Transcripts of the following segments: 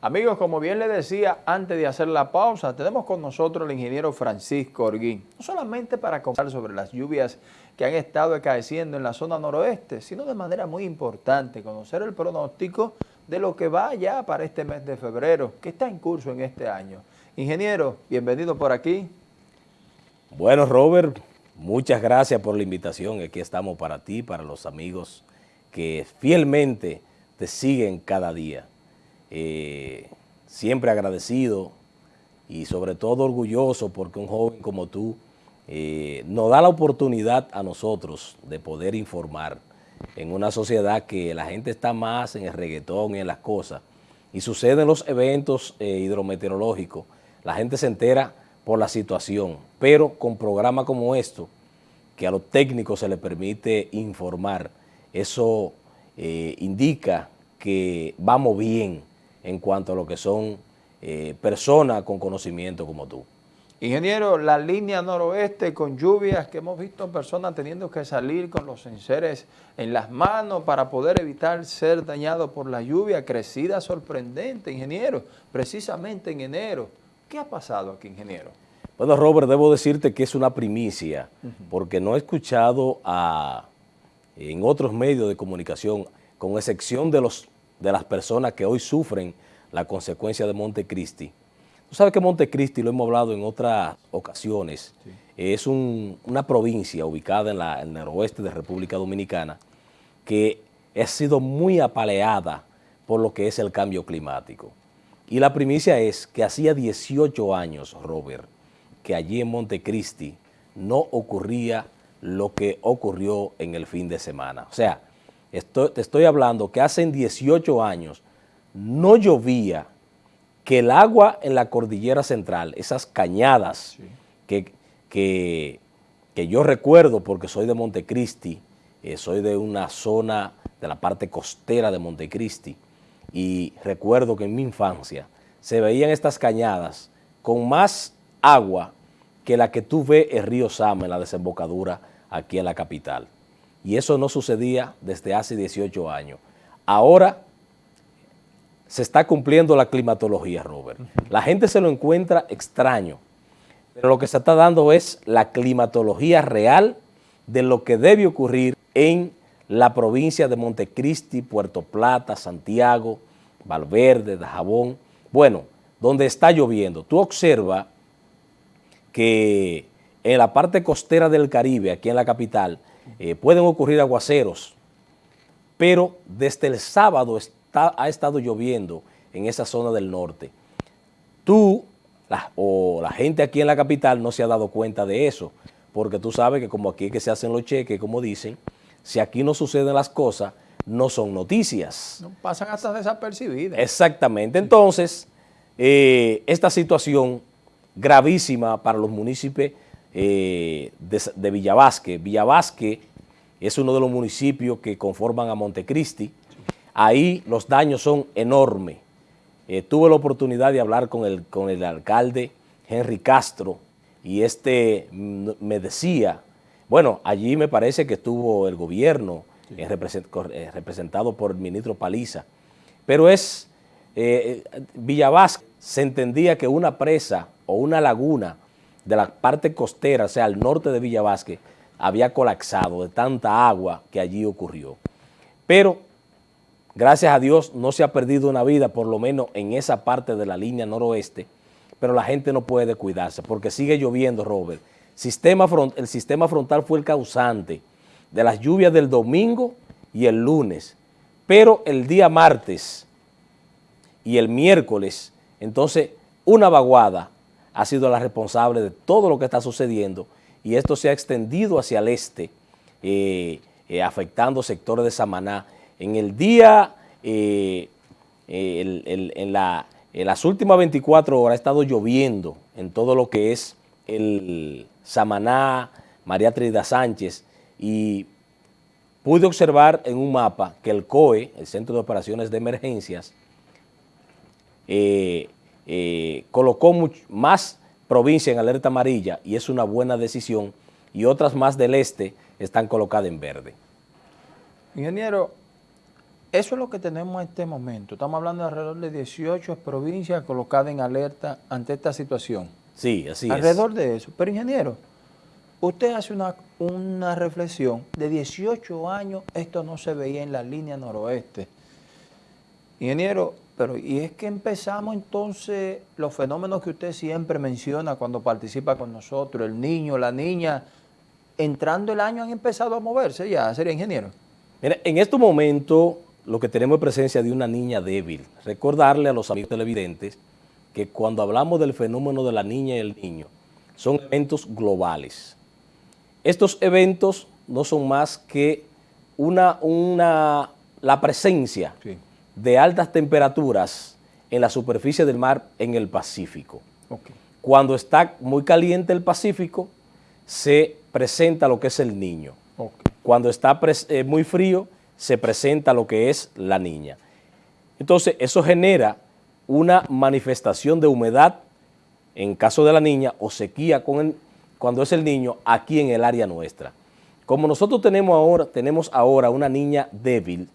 Amigos, como bien les decía antes de hacer la pausa, tenemos con nosotros al ingeniero Francisco Orguín, no solamente para conversar sobre las lluvias que han estado acaeciendo en la zona noroeste, sino de manera muy importante conocer el pronóstico de lo que va ya para este mes de febrero, que está en curso en este año. Ingeniero, bienvenido por aquí. Bueno, Robert, muchas gracias por la invitación. Aquí estamos para ti, para los amigos que fielmente te siguen cada día. Eh, siempre agradecido y sobre todo orgulloso porque un joven como tú eh, nos da la oportunidad a nosotros de poder informar en una sociedad que la gente está más en el reggaetón y en las cosas. Y suceden los eventos eh, hidrometeorológicos, la gente se entera por la situación, pero con programas como esto, que a los técnicos se les permite informar, eso indica que vamos bien en cuanto a lo que son eh, personas con conocimiento como tú. Ingeniero, la línea noroeste con lluvias que hemos visto personas teniendo que salir con los enseres en las manos para poder evitar ser dañados por la lluvia, crecida sorprendente, ingeniero, precisamente en enero. ¿Qué ha pasado aquí, ingeniero? Bueno, Robert, debo decirte que es una primicia, porque no he escuchado a, en otros medios de comunicación, con excepción de los de las personas que hoy sufren la consecuencia de Montecristi. Tú sabes que Montecristi, lo hemos hablado en otras ocasiones, es una provincia ubicada en, la, el noroeste de República Dominicana que ha sido muy apaleada por lo que es el cambio climático. Y la primicia es que hacía 18 años, Robert, que allí en Montecristi no ocurría lo que ocurrió en el fin de semana. O sea, te estoy hablando que hace 18 años no llovía, que el agua en la cordillera central, esas cañadas que, que, yo recuerdo porque soy de Montecristi, eh, soy de una zona de la parte costera de Montecristi y recuerdo que en mi infancia se veían estas cañadas con más agua que la que tú ves en Río Sama, en la desembocadura aquí en la capital y eso no sucedía desde hace 18 años. Ahora se está cumpliendo la climatología, Robert. La gente se lo encuentra extraño, pero lo que se está dando es la climatología real de lo que debe ocurrir en la provincia de Montecristi, Puerto Plata, Santiago, Valverde, Dajabón, bueno, donde está lloviendo. Tú observa que en la parte costera del Caribe, aquí en la capital, eh, pueden ocurrir aguaceros, pero desde el sábado ha estado lloviendo en esa zona del norte. Tú o la gente aquí en la capital no se ha dado cuenta de eso, porque tú sabes que como aquí que se hacen los cheques, como dicen, si aquí no suceden las cosas, no son noticias. No pasan hasta desapercibidas. Exactamente. Entonces, eh, esta situación gravísima para los municipios eh, de, de, Villavasque. Villavasque es uno de los municipios que conforman a Montecristi. Ahí los daños son enormes. Eh, tuve la oportunidad de hablar con el, con el alcalde Henry Castro y este me decía, bueno, allí me parece que estuvo el gobierno eh, representado por el ministro Paliza, pero es, Villavasque se entendía que una presa o una laguna de la parte costera, o sea, al norte de Villa había colapsado de tanta agua que allí ocurrió. Pero, gracias a Dios, no se ha perdido una vida, por lo menos en esa parte de la línea noroeste, pero la gente no puede cuidarse porque sigue lloviendo, Robert. El sistema frontal fue el causante de las lluvias del domingo y el lunes, pero el día martes y el miércoles, entonces, una vaguada ha sido la responsable de todo lo que está sucediendo y esto se ha extendido hacia el este, eh, eh, afectando sectores de Samaná. En el día, eh, en, las últimas 24 horas ha estado lloviendo en todo lo que es el Samaná, María Trida Sánchez y pude observar en un mapa que el COE, el Centro de Operaciones de Emergencias, colocó más provincias en alerta amarilla y es una buena decisión y otras más del este están colocadas en verde. Ingeniero, eso es lo que tenemos en este momento. Estamos hablando de alrededor de 18 provincias colocadas en alerta ante esta situación. Sí, así es. Alrededor de eso. Pero ingeniero, usted hace una, una reflexión. De 18 años esto no se veía en la línea noroeste. Ingeniero, pero y es que empezamos entonces los fenómenos que usted siempre menciona cuando participa con nosotros, el niño, la niña, entrando el año han empezado a moverse ya, sería ingeniero. Mira, en este momento lo que tenemos es presencia de una niña débil. Recordarle a los amigos televidentes que cuando hablamos del fenómeno de la niña y el niño, son eventos globales. Estos eventos no son más que una, una, la presencia de altas temperaturas en la superficie del mar en el Pacífico. Cuando está muy caliente el Pacífico, se presenta lo que es el niño. Cuando está eh, muy frío, se presenta lo que es la niña. Entonces, eso genera una manifestación de humedad en caso de la niña o sequía con cuando es el niño aquí en el área nuestra. Como nosotros tenemos ahora, tenemos ahora una niña débil,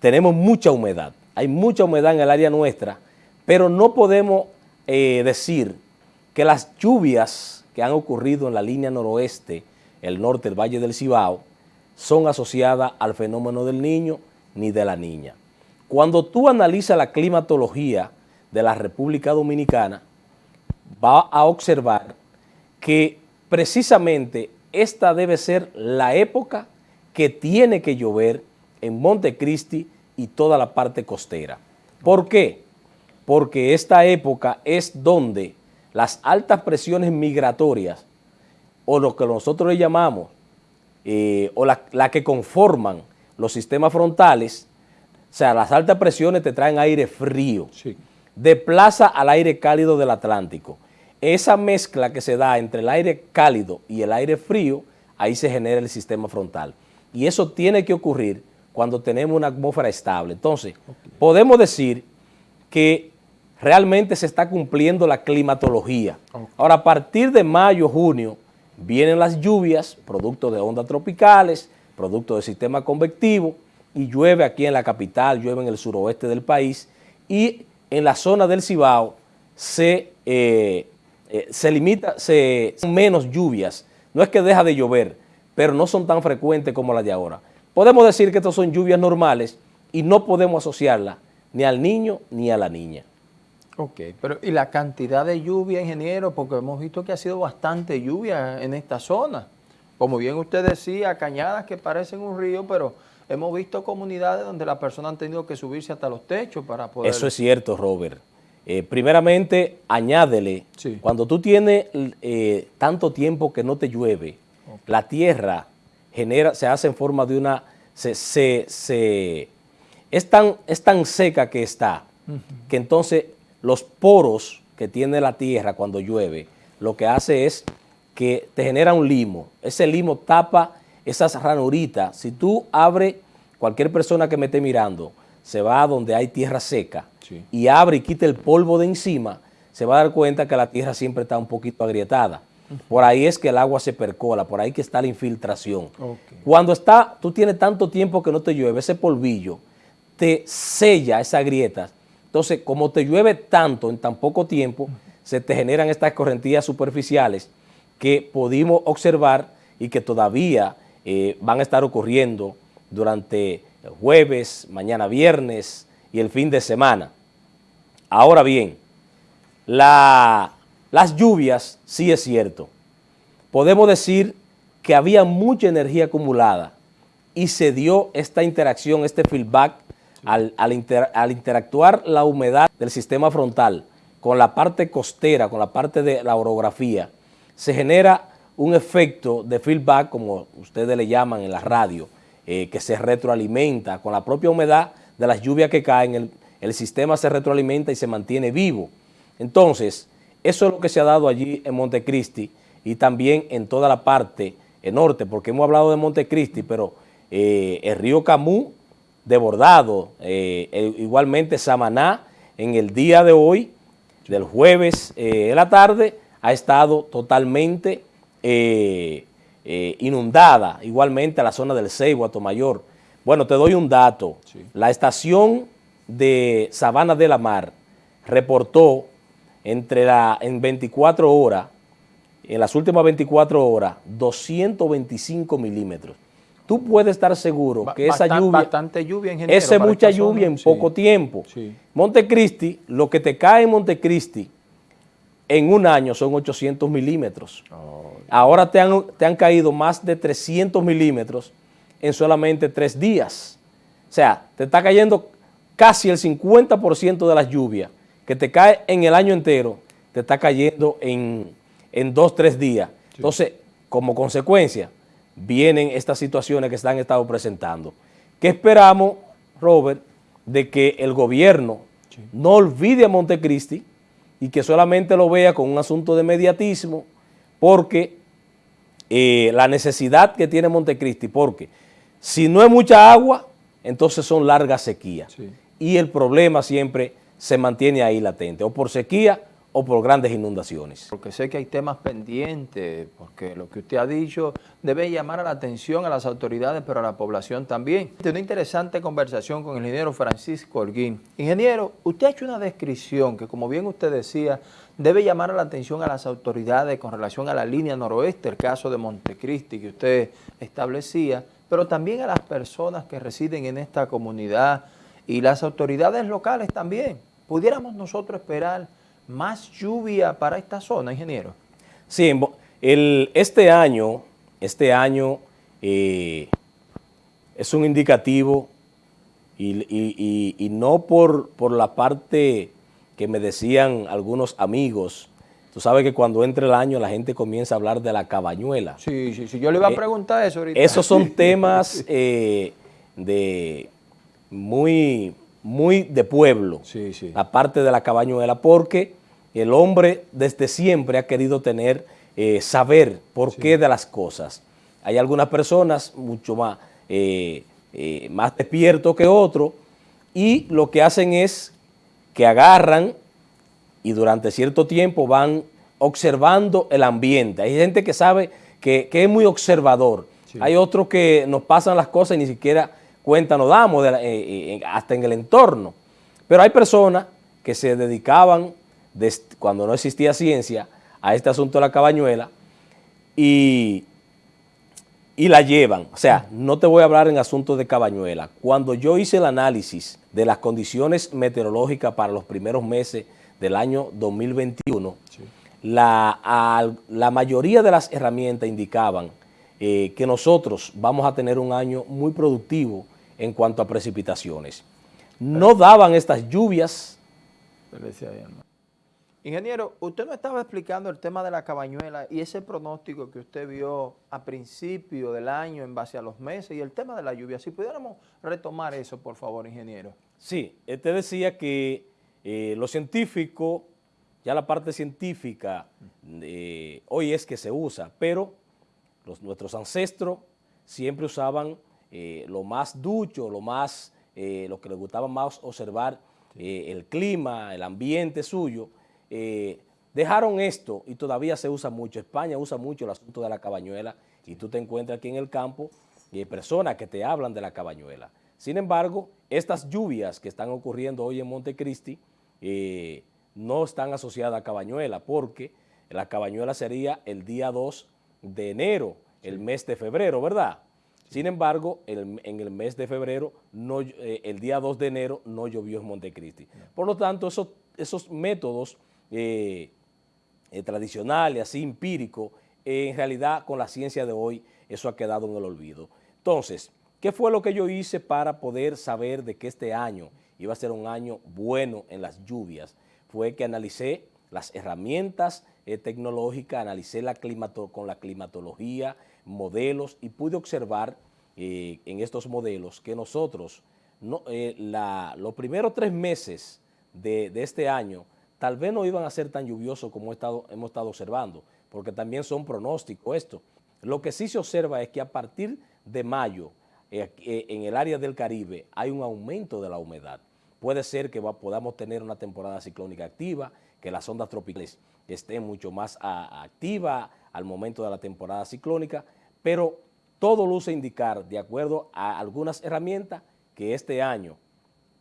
tenemos mucha humedad, hay mucha humedad en el área nuestra, pero no podemos eh, decir que las lluvias que han ocurrido en la línea noroeste el norte, el Valle del Cibao, son asociadas al fenómeno del niño ni de la niña. Cuando tú analizas la climatología de la República Dominicana, va a observar que precisamente esta debe ser la época que tiene que llover en Montecristi y toda la parte costera. ¿Por qué? Porque esta época es donde las altas presiones migratorias o lo que nosotros le llamamos, eh, o la, que conforman los sistemas frontales, o sea, las altas presiones te traen aire frío, desplaza al aire cálido del Atlántico. Esa mezcla que se da entre el aire cálido y el aire frío, ahí se genera el sistema frontal. Y eso tiene que ocurrir cuando tenemos una atmósfera estable. Entonces, podemos decir que realmente se está cumpliendo la climatología. Ahora, a partir de mayo, junio, Vienen las lluvias, producto de ondas tropicales, producto del sistema convectivo, y llueve aquí en la capital, llueve en el suroeste del país, y en la zona del Cibao se, eh, eh, se limita, se, son menos lluvias. No es que deja de llover, pero no son tan frecuentes como las de ahora. Podemos decir que estas son lluvias normales y no podemos asociarlas ni al niño ni a la niña. Ok, pero ¿y la cantidad de lluvia, ingeniero? Porque hemos visto que ha sido bastante lluvia en esta zona. Como bien usted decía, cañadas que parecen un río, pero hemos visto comunidades donde las personas han tenido que subirse hasta los techos para poder... Eso es cierto, Robert. Eh, primeramente, añádele, cuando tú tienes eh, tanto tiempo que no te llueve, la tierra genera, se hace en forma de una... Se, se, es, tan, es tan seca que está, que entonces los poros que tiene la tierra cuando llueve, lo que hace es que te genera un limo. Ese limo tapa esas ranuritas. Si tú abres, cualquier persona que me esté mirando, se va a donde hay tierra seca y abre y quita el polvo de encima, se va a dar cuenta que la tierra siempre está un poquito agrietada. Por ahí es que el agua se percola, por ahí que está la infiltración. Cuando está, tú tienes tanto tiempo que no te llueve, ese polvillo te sella esas grietas entonces, como te llueve tanto en tan poco tiempo, se te generan estas correntías superficiales que pudimos observar y que todavía eh, van a estar ocurriendo durante jueves, mañana viernes y el fin de semana. Ahora bien, las lluvias, sí es cierto, podemos decir que había mucha energía acumulada y se dio esta interacción, este feedback al, interactuar la humedad del sistema frontal con la parte costera, con la parte de la orografía, se genera un efecto de feedback, como ustedes le llaman en la radio, eh, que se retroalimenta con la propia humedad de las lluvias que caen, el, el sistema se retroalimenta y se mantiene vivo. Entonces, eso es lo que se ha dado allí en Montecristi y también en toda la parte norte, porque hemos hablado de Montecristi, pero eh, el río Camú desbordado. Eh, igualmente Samaná en el día de hoy, del jueves eh, en la tarde, ha estado totalmente eh, inundada. Igualmente la zona del Ceibo, Mayor. Bueno, te doy un dato. La estación de Sabana de la Mar reportó entre la, en 24 horas, en las últimas 24 horas, 225 milímetros. Tú puedes estar seguro que esa lluvia... Bastante lluvia. Esa mucha lluvia en poco tiempo. Montecristi, lo que te cae en Montecristi en un año son 800 milímetros. Oh. Ahora te han, te han caído más de 300 milímetros en solamente tres días. O sea, te está cayendo casi el 50% de las lluvias que te cae en el año entero, te está cayendo en, en dos, tres días. Entonces, como consecuencia, vienen estas situaciones que se han estado presentando. ¿Qué esperamos, Robert, de que el gobierno no olvide a Montecristi y que solamente lo vea con un asunto de mediatismo, porque eh, la necesidad que tiene Montecristi, porque si no hay mucha agua, entonces son largas sequías. Y el problema siempre se mantiene ahí latente, o por sequía o por grandes inundaciones. Porque sé que hay temas pendientes, porque lo que usted ha dicho debe llamar a la atención a las autoridades, pero a la población también. Tengo una interesante conversación con el ingeniero Francisco Holguín. Ingeniero, usted ha hecho una descripción que, como bien usted decía, debe llamar a la atención a las autoridades con relación a la línea noroeste, el caso de Montecristi que usted establecía, pero también a las personas que residen en esta comunidad y las autoridades locales también. ¿Pudiéramos nosotros esperar más lluvia para esta zona, ingeniero? Sí, el, este año, este año eh, es un indicativo y, no por, por la parte que me decían algunos amigos, Tú sabes que cuando entre el año la gente comienza a hablar de la cabañuela. Sí, sí, sí. Yo le iba a eh, preguntar eso ahorita. Esos son temas eh, de muy, muy de pueblo, sí, sí. la parte de la cabañuela, porque el hombre desde siempre ha querido tener, eh, saber por qué de las cosas. Hay algunas personas mucho más, eh, eh, más despiertos que otros y lo que hacen es que agarran y durante cierto tiempo van observando el ambiente. Hay gente que sabe que, es muy observador. Hay otros que nos pasan las cosas y ni siquiera cuenta nos damos hasta en el entorno. Pero hay personas que se dedicaban cuando no existía ciencia, a este asunto de la cabañuela y, y la llevan. O sea, no te voy a hablar en asuntos de cabañuela. Cuando yo hice el análisis de las condiciones meteorológicas para los primeros meses del año 2021, la, la mayoría de las herramientas indicaban eh, que nosotros vamos a tener un año muy productivo en cuanto a precipitaciones. No daban estas lluvias. Ingeniero, usted nos estaba explicando el tema de la cabañuela y ese pronóstico que usted vio a principio del año en base a los meses y el tema de la lluvia. Si pudiéramos retomar eso, por favor, ingeniero. Sí, te decía que eh, lo científico, ya la parte científica, eh, hoy es que se usa, pero los, nuestros ancestros siempre usaban eh, lo más ducho, lo más, lo que les gustaba más observar, el clima, el ambiente suyo, eh, dejaron esto y todavía se usa mucho. España usa mucho el asunto de la cabañuela y tú te encuentras aquí en el campo y hay personas que te hablan de la cabañuela. Sin embargo, estas lluvias que están ocurriendo hoy en Montecristi eh, no están asociadas a cabañuela porque la cabañuela sería el día 2 de enero, el mes de febrero, ¿verdad? Sin embargo, en el mes de febrero, no, eh, el día 2 de enero no llovió en Montecristi. Por lo tanto, esos, esos métodos eh, eh, tradicional y así empírico, en realidad con la ciencia de hoy eso ha quedado en el olvido. Entonces, ¿qué fue lo que yo hice para poder saber de que este año iba a ser un año bueno en las lluvias? Fue que analicé las herramientas tecnológicas, analicé la climato con la climatología, modelos y pude observar en estos modelos que nosotros, no, los primeros tres meses de, de este año, tal vez no iban a ser tan lluviosos como hemos estado observando, porque también son pronósticos esto. Lo que sí se observa es que a partir de mayo, eh, eh, en el área del Caribe, hay un aumento de la humedad. Puede ser que podamos tener una temporada ciclónica activa, que las ondas tropicales estén mucho más activas al momento de la temporada ciclónica, pero todo luce indicar, de acuerdo a algunas herramientas, que este año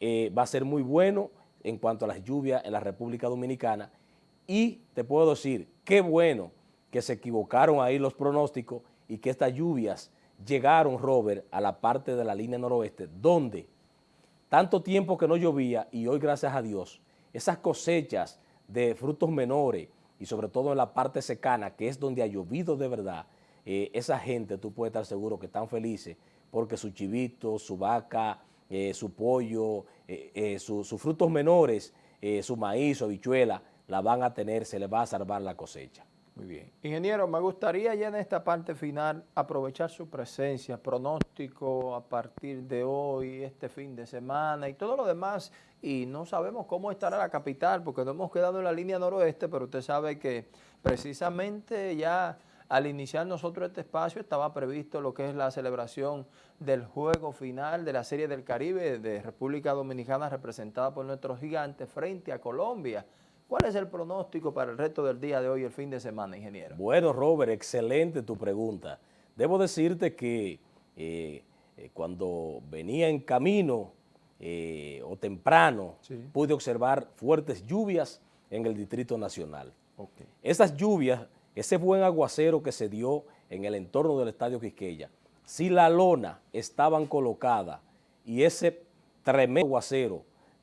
eh, va a ser muy bueno en cuanto a las lluvias en la República Dominicana. Y te puedo decir, qué bueno que se equivocaron ahí los pronósticos y que estas lluvias llegaron, Robert, a la parte de la línea noroeste, donde tanto tiempo que no llovía y hoy, gracias a Dios, esas cosechas de frutos menores y sobre todo en la parte secana, que es donde ha llovido de verdad, eh, esa gente tú puedes estar seguro que están felices porque su chivito, su vaca, eh, su pollo, eh, sus frutos menores, su maíz, su habichuela, la van a tener, se les va a salvar la cosecha. Muy bien. Ingeniero, me gustaría ya en esta parte final aprovechar su presencia, pronóstico a partir de hoy, este fin de semana y todo lo demás. Y no sabemos cómo estará la capital porque no hemos quedado en la línea noroeste, pero usted sabe que precisamente ya al iniciar nosotros este espacio estaba previsto lo que es la celebración del juego final de la Serie del Caribe de República Dominicana representada por nuestros gigantes frente a Colombia. ¿Cuál es el pronóstico para el resto del día de hoy, el fin de semana, ingeniero? Bueno, Robert, excelente tu pregunta. Debo decirte que eh, eh, cuando venía en camino eh, o temprano, pude observar fuertes lluvias en el Distrito Nacional. Esas lluvias, ese buen aguacero que se dio en el entorno del Estadio Quisqueya, si la lona estaban colocada y ese tremendo aguacero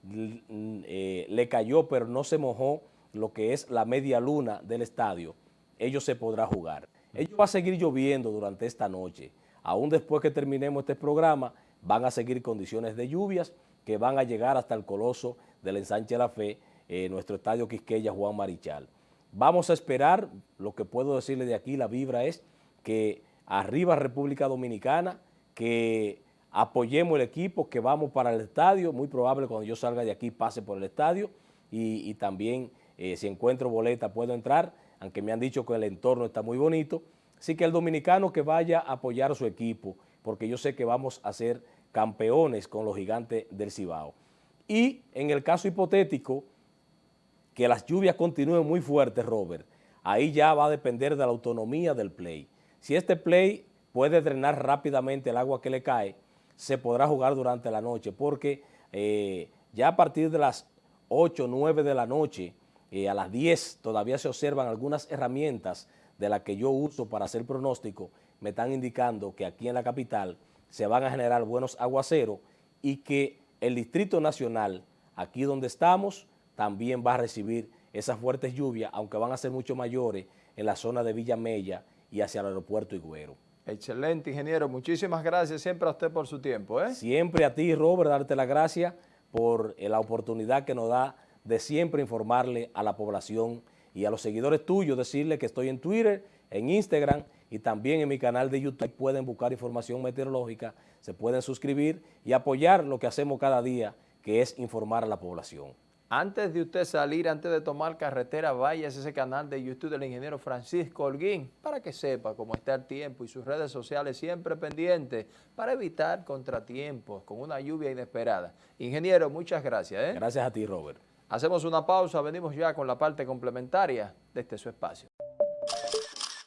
eh, le cayó pero no se mojó lo que es la media luna del estadio, ellos se podrá jugar. Ellos va a seguir lloviendo durante esta noche. Aún después que terminemos este programa, van a seguir condiciones de lluvias que van a llegar hasta el coloso del ensanche de la fe, eh, nuestro estadio Quisqueya Juan Marichal. Vamos a esperar, lo que puedo decirle de aquí, la vibra es que arriba República Dominicana, que apoyemos el equipo, que vamos para el estadio, muy probable cuando yo salga de aquí pase por el estadio. Y, también eh, si encuentro boleta puedo entrar, aunque me han dicho que el entorno está muy bonito, así que el dominicano que vaya a apoyar a su equipo, porque yo sé que vamos a ser campeones con los gigantes del Cibao. Y en el caso hipotético, que las lluvias continúen muy fuertes, Robert, ahí ya va a depender de la autonomía del play. Si este play puede drenar rápidamente el agua que le cae, se podrá jugar durante la noche, porque eh, ya a partir de las 8, 9 de la noche, eh, a las 10 todavía se observan algunas herramientas de las que yo uso para hacer pronóstico, me están indicando que aquí en la capital se van a generar buenos aguaceros y que el Distrito Nacional, aquí donde estamos, también va a recibir esas fuertes lluvias, aunque van a ser mucho mayores en la zona de Villa Mella y hacia el aeropuerto Higüero. Excelente, ingeniero. Muchísimas gracias siempre a usted por su tiempo. ¿eh? Siempre a ti, Robert, darte las gracias por eh, la oportunidad que nos da de siempre informarle a la población y a los seguidores tuyos, decirle que estoy en Twitter, en Instagram y también en mi canal de YouTube. Pueden buscar información meteorológica, se pueden suscribir y apoyar lo que hacemos cada día, que es informar a la población. Antes de usted salir, antes de tomar carretera, vaya a ese canal de YouTube del ingeniero Francisco Holguín para que sepa cómo está el tiempo y sus redes sociales siempre pendientes para evitar contratiempos con una lluvia inesperada. Ingeniero, muchas gracias. ¿eh? Gracias a ti, Robert. Hacemos una pausa, venimos ya con la parte complementaria de este su espacio.